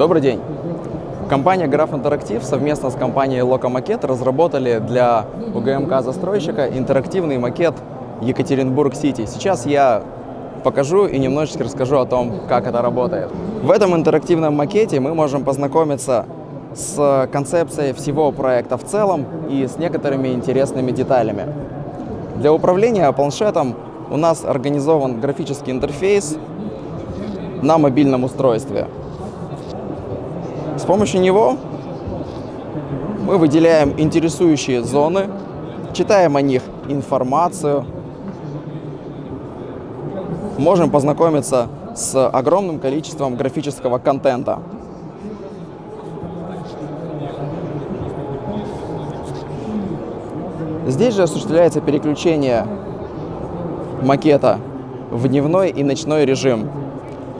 Добрый день! Компания Graph Interactive совместно с компанией Локомакет разработали для УГМК застройщика интерактивный макет Екатеринбург-Сити. Сейчас я покажу и немножечко расскажу о том, как это работает. В этом интерактивном макете мы можем познакомиться с концепцией всего проекта в целом и с некоторыми интересными деталями. Для управления планшетом у нас организован графический интерфейс на мобильном устройстве. С помощью него мы выделяем интересующие зоны, читаем о них информацию, можем познакомиться с огромным количеством графического контента. Здесь же осуществляется переключение макета в дневной и ночной режим.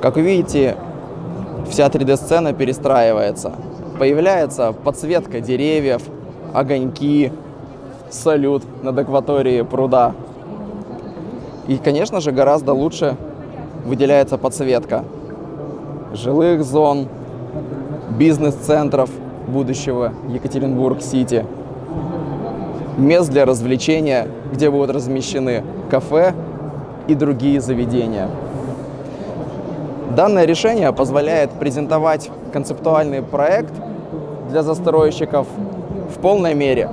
Как вы видите, вся 3D-сцена перестраивается. Появляется подсветка деревьев, огоньки, салют над акваторией пруда. И, конечно же, гораздо лучше выделяется подсветка жилых зон, бизнес-центров будущего Екатеринбург-Сити, мест для развлечения, где будут размещены кафе и другие заведения. Данное решение позволяет презентовать концептуальный проект для застройщиков в полной мере,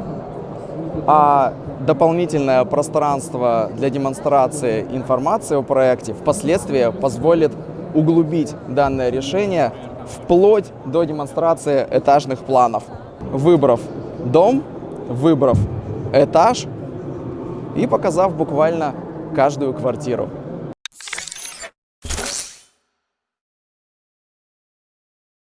а дополнительное пространство для демонстрации информации о проекте впоследствии позволит углубить данное решение вплоть до демонстрации этажных планов. Выбрав дом, выбрав этаж и показав буквально каждую квартиру.